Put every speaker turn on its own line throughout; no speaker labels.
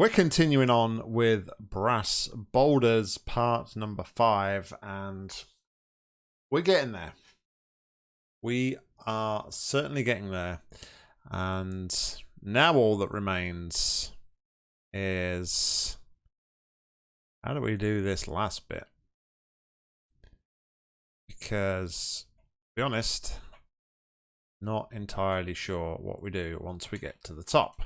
We're continuing on with Brass Boulders part number five, and we're getting there. We are certainly getting there. And now all that remains is how do we do this last bit? Because, to be honest, not entirely sure what we do once we get to the top.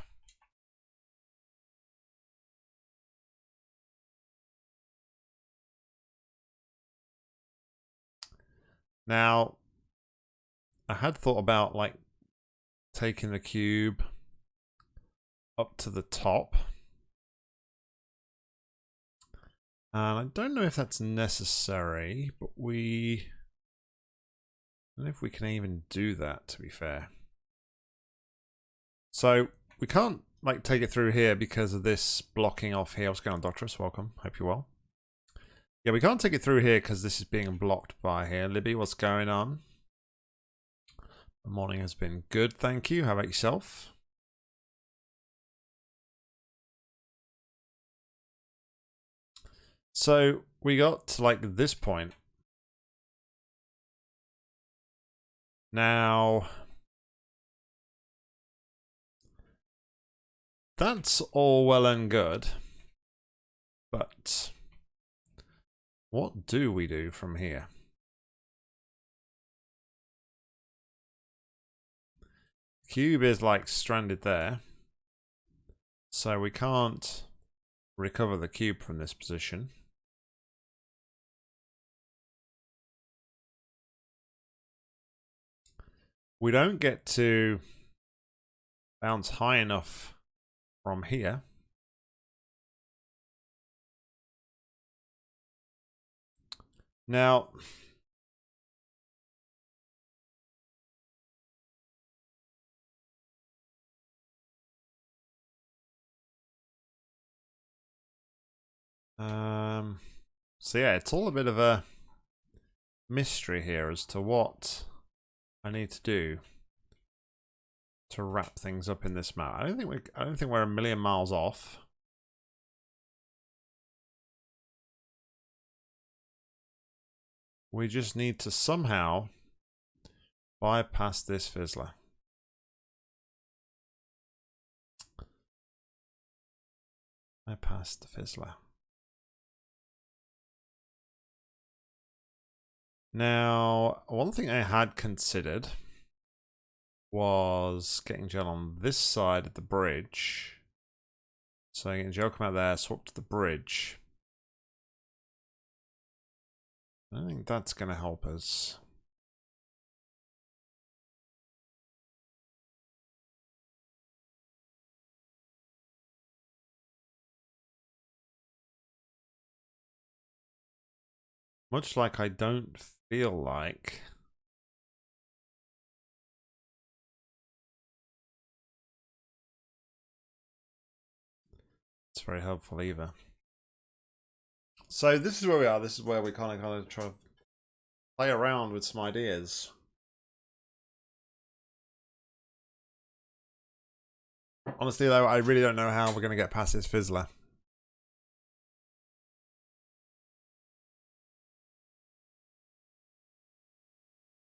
Now, I had thought about like taking the cube up to the top. And I don't know if that's necessary, but we... I don't know if we can even do that, to be fair. So, we can't like take it through here because of this blocking off here. What's going on, Doctorus? Welcome. Hope you're well. Yeah, we can't take it through here because this is being blocked by here. Libby, what's going on? The morning has been good, thank you. How about yourself? So we got to like this point. Now, that's all well and good, but what do we do from here? Cube is like stranded there. So we can't recover the cube from this position. We don't get to bounce high enough from here. Now, um, so yeah, it's all a bit of a mystery here as to what I need to do to wrap things up in this map. I don't think we I don't think we're a million miles off. We just need to somehow bypass this fizzler. Bypass the fizzler. Now, one thing I had considered was getting gel on this side of the bridge. So I getting gel come out there, swap to the bridge. I think that's going to help us. Much like I don't feel like it's very helpful either. So this is where we are. This is where we kind of kind of try to play around with some ideas. Honestly, though, I really don't know how we're going to get past this fizzler.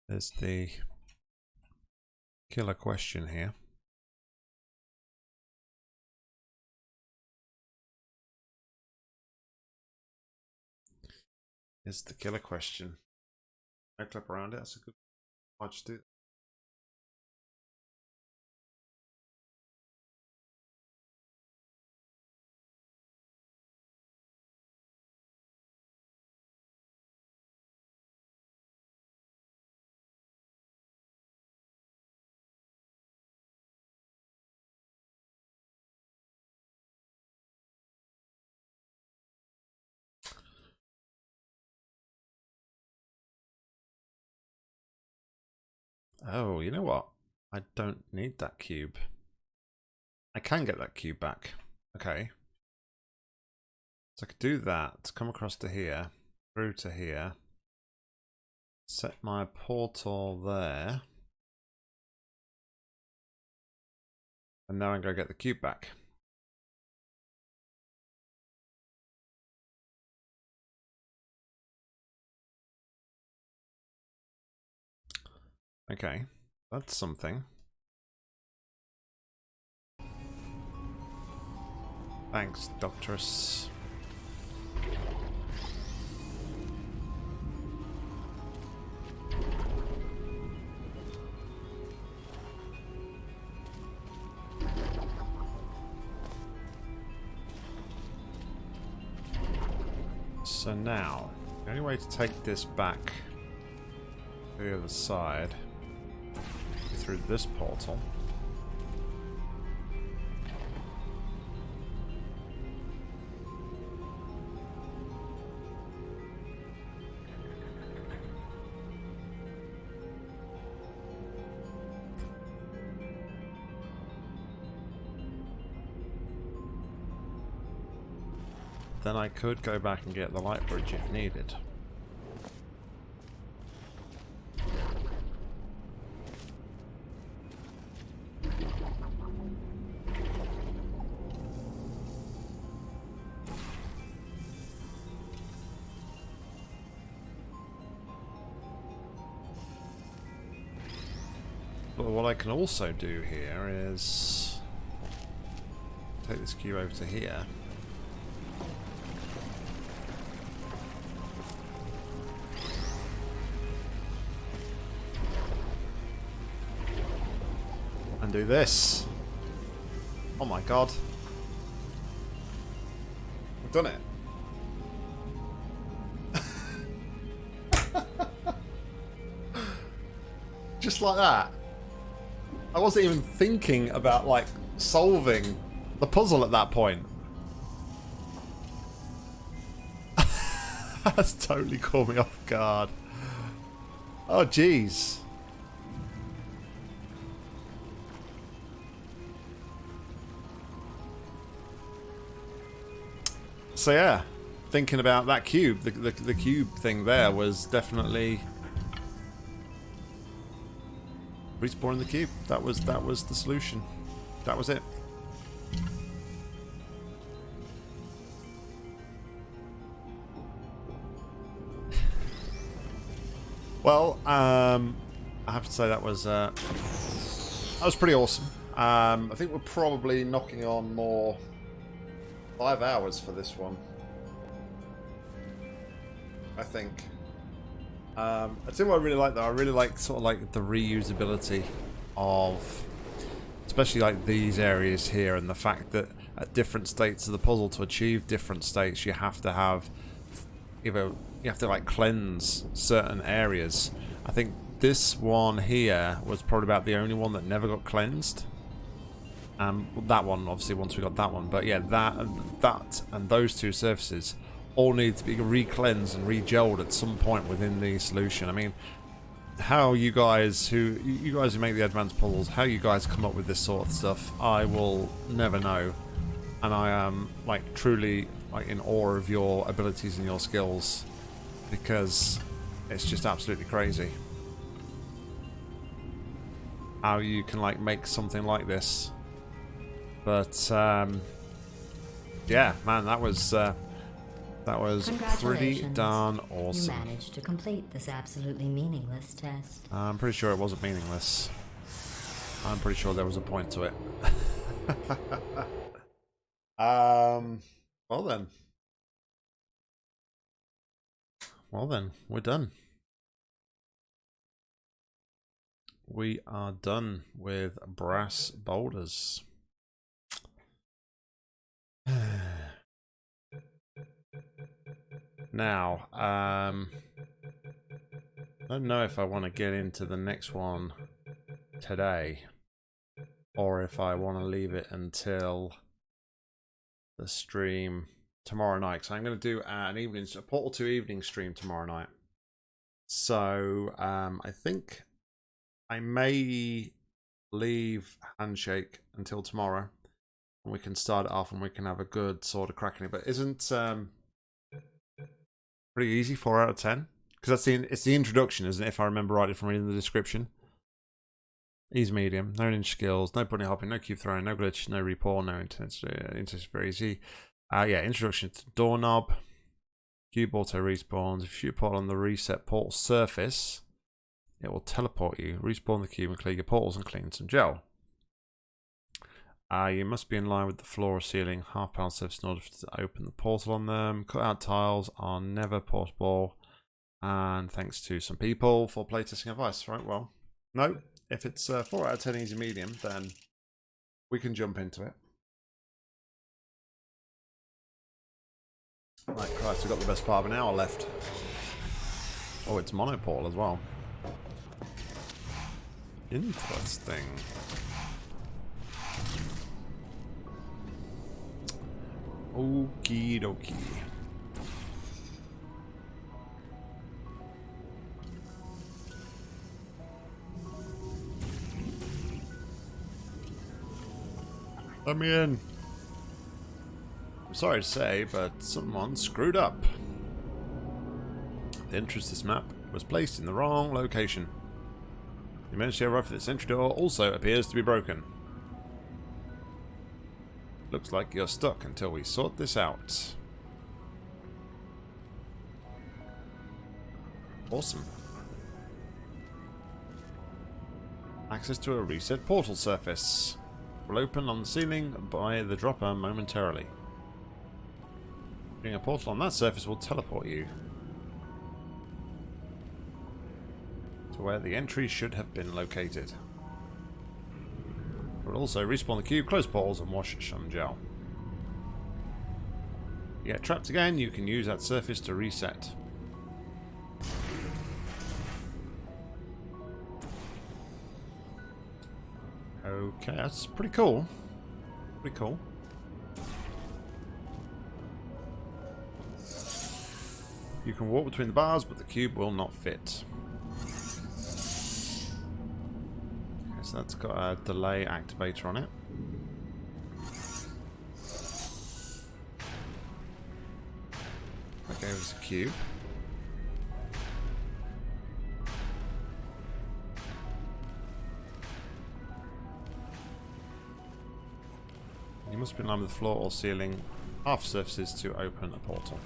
There's the killer question here. Is the killer question. I clip around it. That's a good watch to do. Oh, you know what? I don't need that cube. I can get that cube back. Okay. So I could do that, come across to here, through to here, set my portal there, and now I'm going to get the cube back. Okay, that's something. Thanks, Doctorus. So now, the only way to take this back to the other side through this portal. Then I could go back and get the light bridge if needed. Can also do here is take this cube over to here. And do this. Oh my god. I've done it. Just like that. I wasn't even thinking about like solving the puzzle at that point. That's totally caught me off guard. Oh jeez. So yeah, thinking about that cube, the, the, the cube thing there was definitely respawning the cube. That was that was the solution. That was it. well, um, I have to say that was uh, that was pretty awesome. Um, I think we're probably knocking on more five hours for this one. I think. Um, I think what I really like though, I really like sort of like the reusability of especially like these areas here and the fact that at different states of the puzzle to achieve different states you have to have either you have to like cleanse certain areas. I think this one here was probably about the only one that never got cleansed. Um, that one obviously once we got that one, but yeah, that that and those two surfaces all need to be re-cleansed and re-gelled at some point within the solution. I mean, how you guys who you guys who make the advanced puzzles, how you guys come up with this sort of stuff, I will never know. And I am like truly like in awe of your abilities and your skills because it's just absolutely crazy how you can like make something like this. But um, yeah, man, that was uh, that was pretty darn awesome.
You managed to complete this absolutely meaningless test.
I'm pretty sure it wasn't meaningless. I'm pretty sure there was a point to it. um, well then. Well then, we're done. We are done with brass boulders. Now, um, I don't know if I want to get into the next one today or if I want to leave it until the stream tomorrow night. So I'm going to do an evening, a Portal 2 evening stream tomorrow night. So um, I think I may leave Handshake until tomorrow and we can start it off and we can have a good sort of cracking it. But isn't um, pretty easy, four out of ten. Because that's the it's the introduction, isn't it? If I remember rightly from reading the description. Easy medium, no ninja skills, no bunny hopping, no cube throwing, no glitch, no repaw, no intense. Uh, intense very easy. Uh, yeah, introduction to doorknob. Cube auto respawns. If you portal on the reset portal surface, it will teleport you, respawn the cube and clear your portals and clean some gel. Uh, you must be in line with the floor or ceiling half pound surface in order to open the portal on them. Cut out tiles are never portable. And thanks to some people for playtesting advice. Right, well, no, if it's uh, 4 out of 10 easy medium, then we can jump into it. Right, Christ, we've got the best part of an hour left. Oh, it's monopole as well. Interesting. Okie dokie. Let me in. I'm sorry to say, but someone screwed up. The entrance to this map was placed in the wrong location. The emergency override for this entry door also appears to be broken. Looks like you're stuck until we sort this out. Awesome. Access to a reset portal surface. Will open on the ceiling by the dropper momentarily. Being a portal on that surface will teleport you to where the entry should have been located. Also respawn the cube, close portals, and wash gel. You get trapped again, you can use that surface to reset. Okay, that's pretty cool. Pretty cool. You can walk between the bars, but the cube will not fit. So that's got a delay activator on it. That gave us a cube. You must be in line with the floor or ceiling half surfaces to open a portal.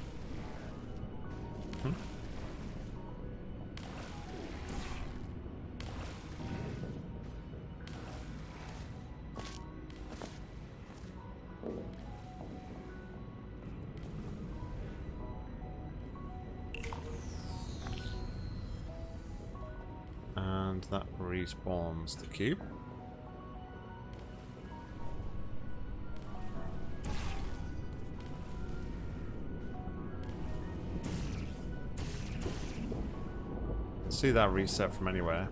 That respawns the cube. See that reset from anywhere.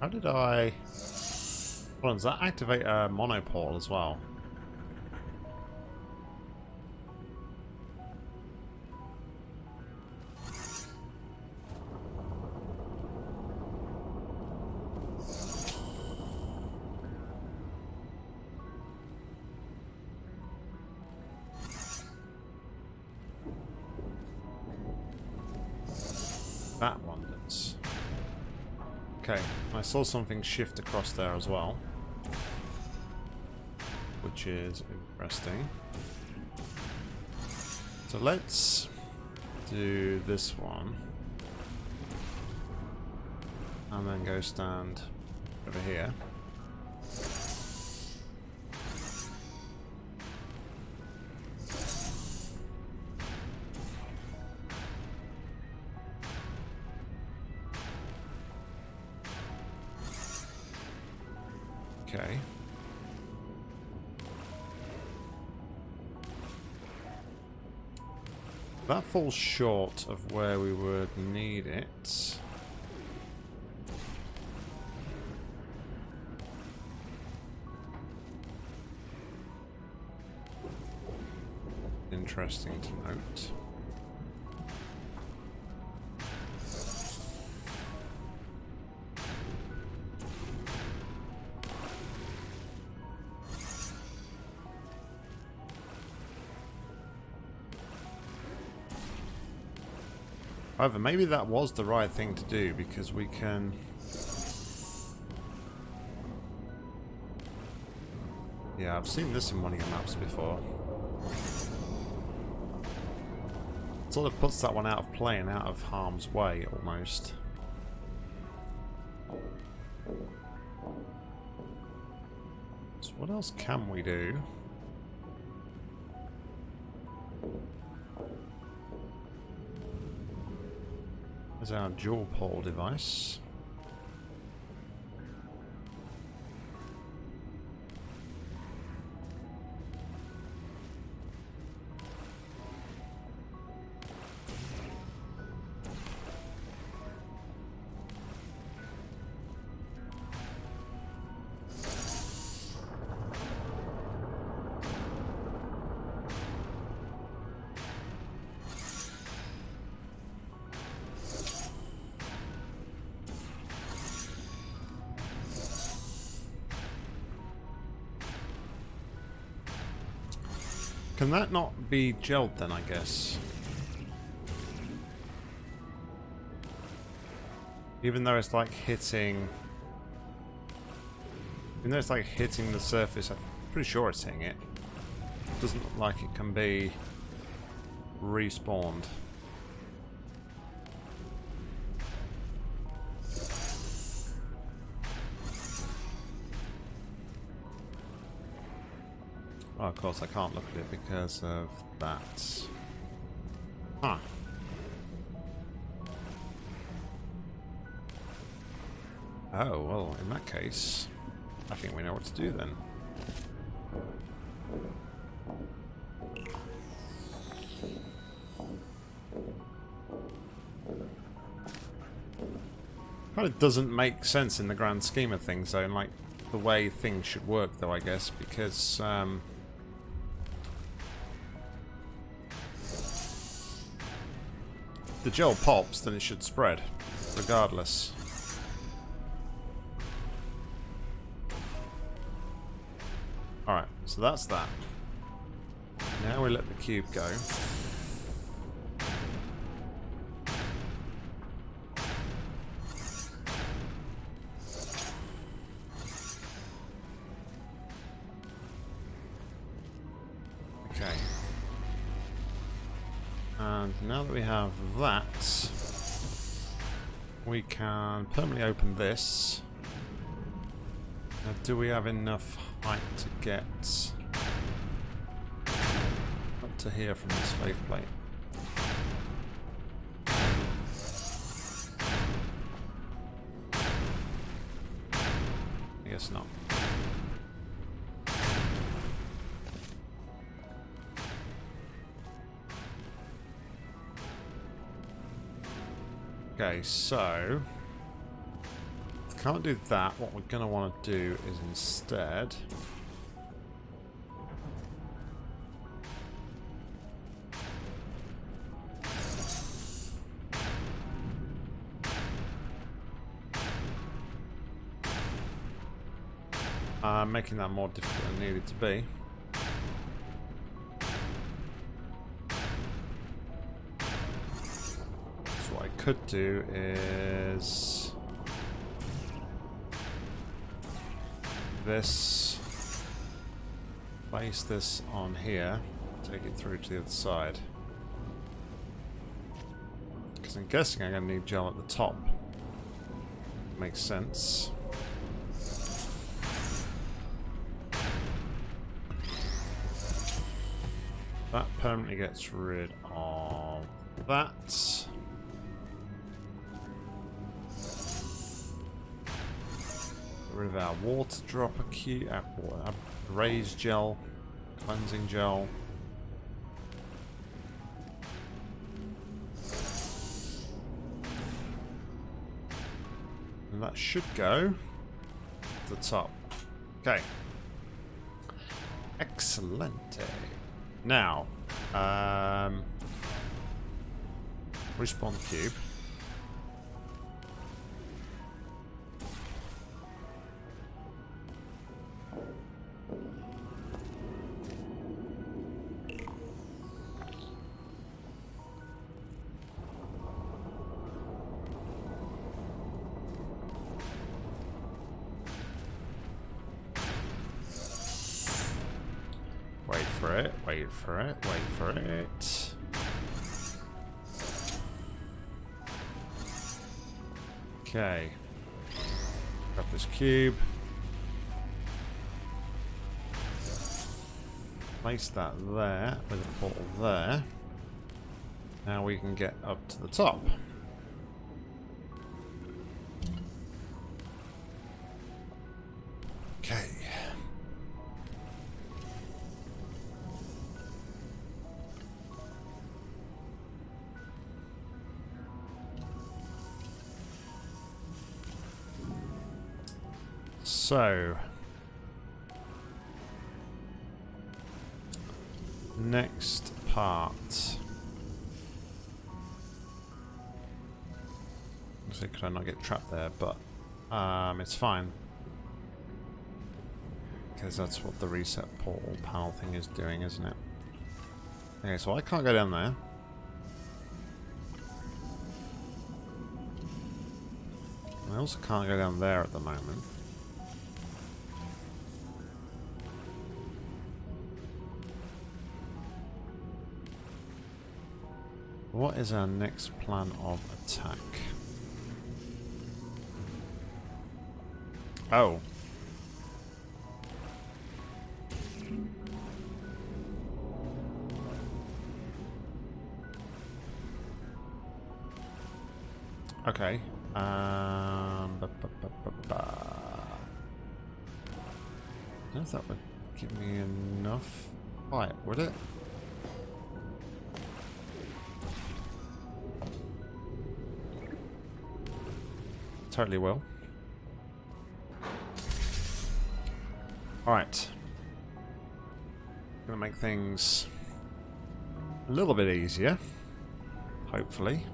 How did I... Hold on, does that activate a monopole as well? That one does. Okay, I saw something shift across there as well. Which is interesting. So let's do this one. And then go stand over here. Okay. That falls short of where we would need it. Interesting to note. However, maybe that was the right thing to do because we can... Yeah, I've seen this in one of your maps before. Sort of puts that one out of play and out of harm's way, almost. So what else can we do? There's our dual pole device. That not be gelled then, I guess? Even though it's like hitting... Even though it's like hitting the surface, I'm pretty sure it's hitting it. Doesn't look like it can be respawned. Course I can't look at it because of that. Huh. Oh, well, in that case, I think we know what to do then. Kind of doesn't make sense in the grand scheme of things, though, like the way things should work, though, I guess, because um, the gel pops, then it should spread, regardless. Alright, so that's that. Now we let the cube go. We can permanently open this. Now, do we have enough height to get up to here from this faith plate? I guess not. Okay, so can't do that. What we're going to want to do is instead uh, making that more difficult than it needed to be. Could do is this, place this on here, take it through to the other side. Because I'm guessing I'm going to need gel at the top. Makes sense. That permanently gets rid of that. Rid of our water dropper cube, our, our raise gel, cleansing gel. And that should go to the top. Okay. Excellent. Now, um, respawn cube. Okay. Grab this cube. Place that there with a portal there. Now we can get up to the top. So, next part. So could I not get trapped there? But um, it's fine because that's what the reset portal panel thing is doing, isn't it? Okay, so I can't go down there. I also can't go down there at the moment. What is our next plan of attack? Oh. Okay. Um, ba, ba, ba. I don't know if that would give me enough light, would it? Totally will. Alright. Gonna make things a little bit easier. Hopefully.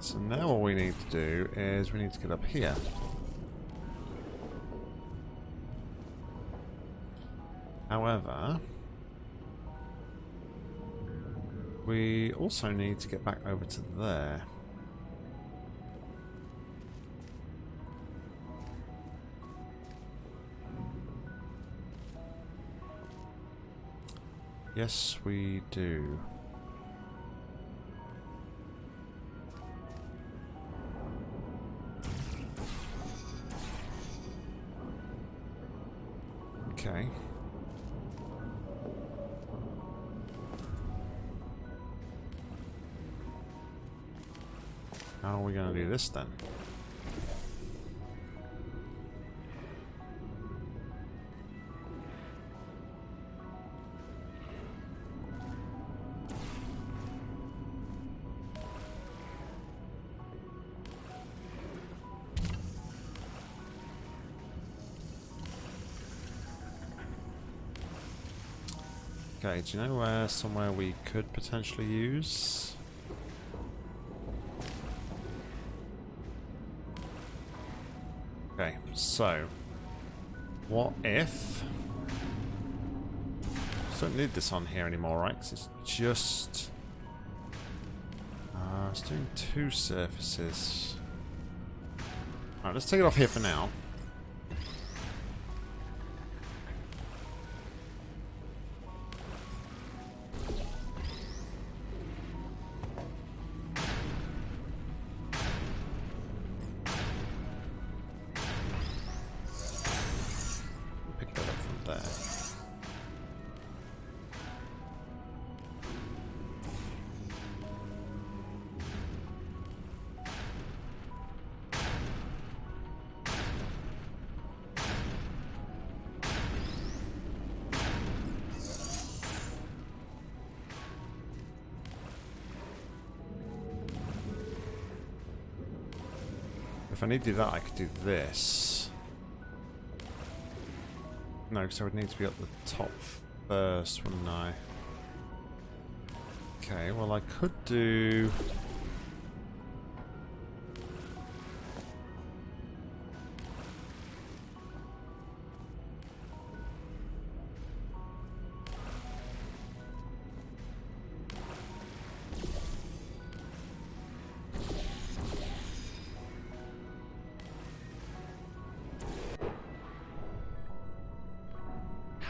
So now all we need to do is we need to get up here. However, we also need to get back over to there. Yes, we do. Okay. How are we going to do this then? Do you know where somewhere we could potentially use? Okay, so what if don't need this on here anymore, right? Because it's just uh, it's doing two surfaces. Alright, let's take it off here for now. I need to do that, I could do this. No, because I would need to be up the top first, wouldn't I? Okay, well I could do...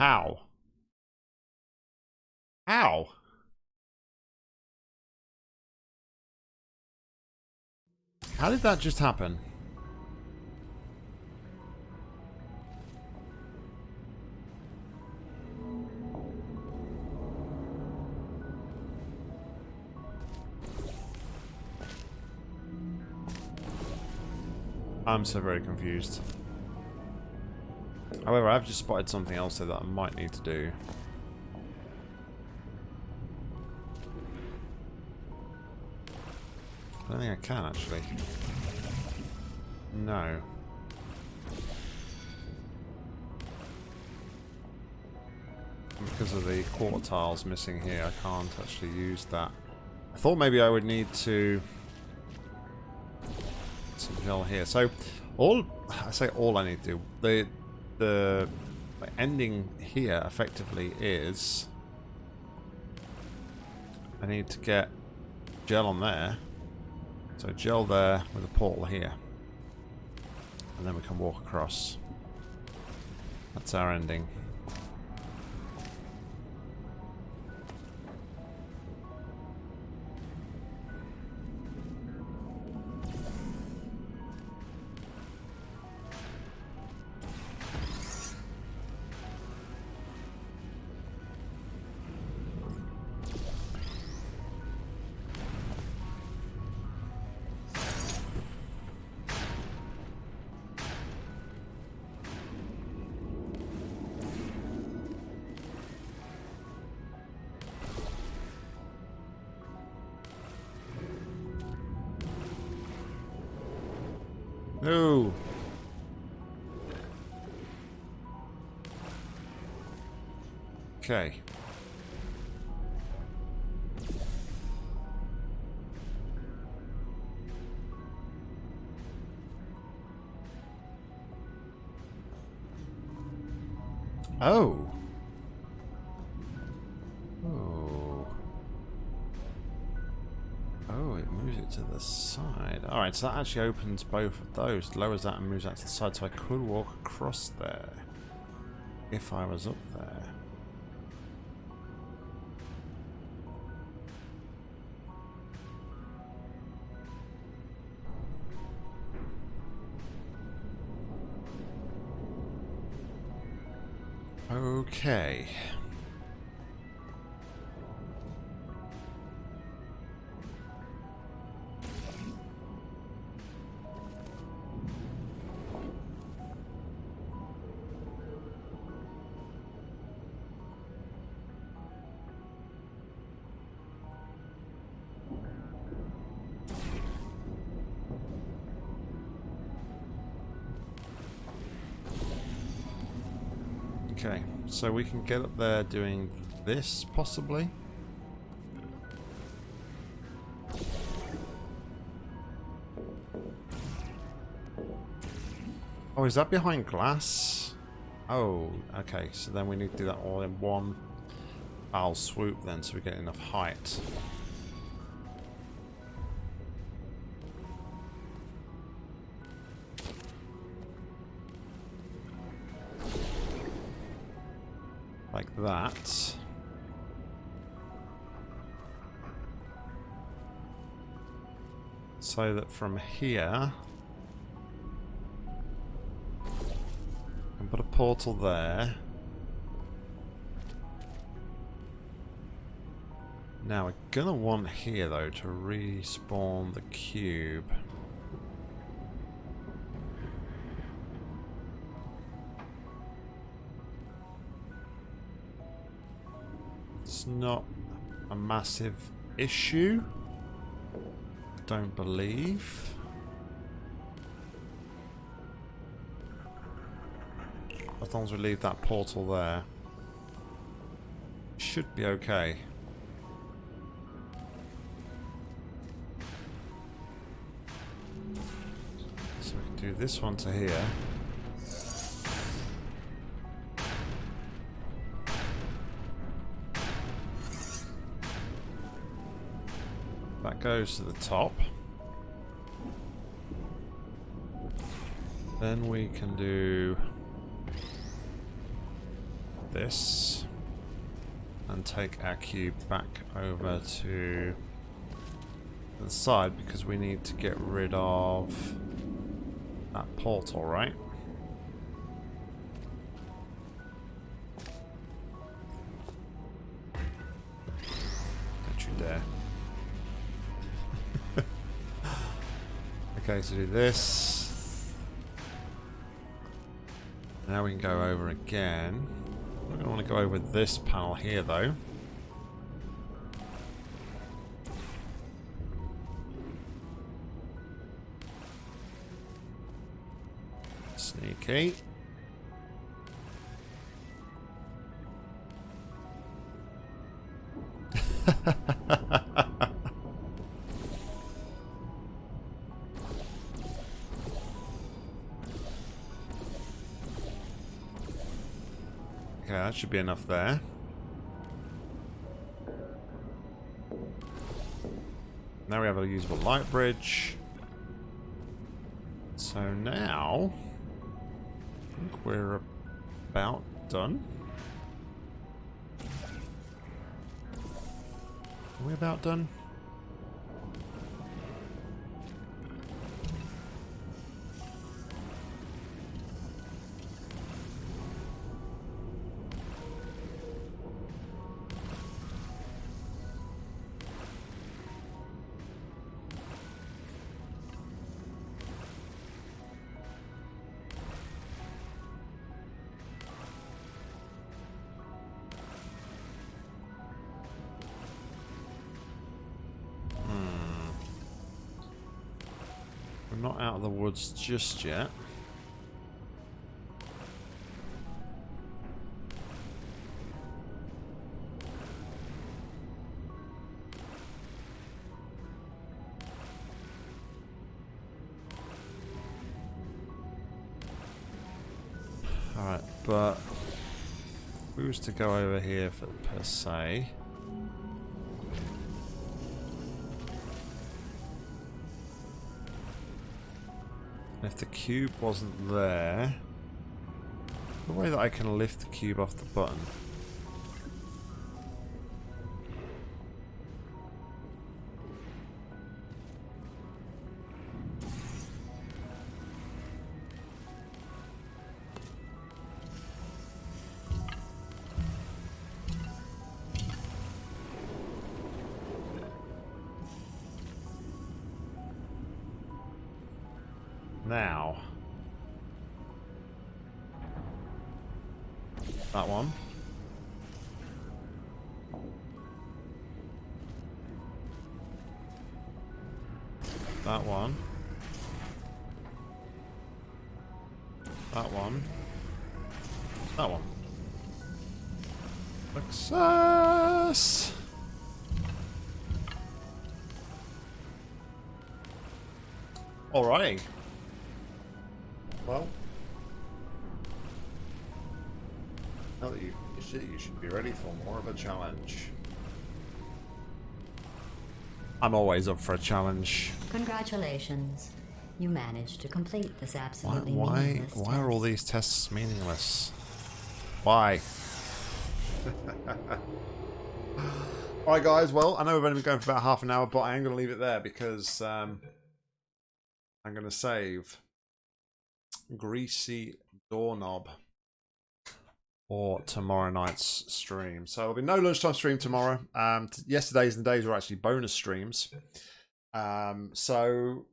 How? How? How did that just happen? I'm so very confused. However, I've just spotted something else that I might need to do. I don't think I can, actually. No. Because of the quarter tiles missing here, I can't actually use that. I thought maybe I would need to... Some hill here. So, all... I say all I need to do. The, the, ending here, effectively, is... I need to get gel on there. So gel there with a portal here. And then we can walk across. That's our ending. Okay. Oh. Oh. Oh, it moves it to the side. Alright, so that actually opens both of those. Lowers that and moves that to the side, so I could walk across there. If I was up there. Okay. Okay, so we can get up there doing this, possibly? Oh, is that behind glass? Oh, okay, so then we need to do that all in one foul swoop then, so we get enough height. That. So that from here, can put a portal there. Now we're gonna want here though to respawn the cube. Not a massive issue. Don't believe. As long as we leave that portal there. Should be okay. So we can do this one to here. Goes to the top. Then we can do this and take our cube back over to the side because we need to get rid of that portal, right? Don't you dare. Okay, so do this. Now we can go over again. We're going to want to go over this panel here, though. Sneaky. Should be enough there. Now we have a usable light bridge. So now, I think we're about done. Are we about done? Not out of the woods just yet. Alright, but we was to go over here for per se. The cube wasn't there, the way that I can lift the cube off the button. Alrighty. Well, now that you've finished it, you should be ready for more of a challenge. I'm always up for a challenge.
Congratulations. You managed to complete this
Why,
absolutely
why,
meaningless
why are all these tests meaningless? Why? Alright guys, well, I know we've only been going for about half an hour, but I am going to leave it there because um, I'm going to save Greasy Doorknob for tomorrow night's stream. So there'll be no lunchtime stream tomorrow. Um, yesterday's and days were actually bonus streams. Um, so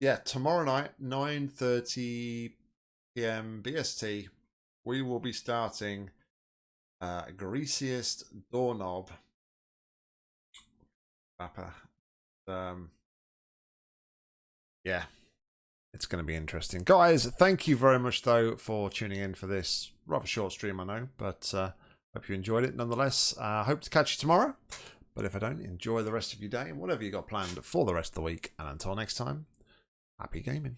yeah, tomorrow night, 9.30 p.m. BST, we will be starting uh, Greasiest Doorknob. Um, yeah, it's going to be interesting. Guys, thank you very much, though, for tuning in for this rather short stream, I know, but uh, hope you enjoyed it nonetheless. Uh, hope to catch you tomorrow. But if I don't, enjoy the rest of your day and whatever you got planned for the rest of the week. And until next time, happy gaming.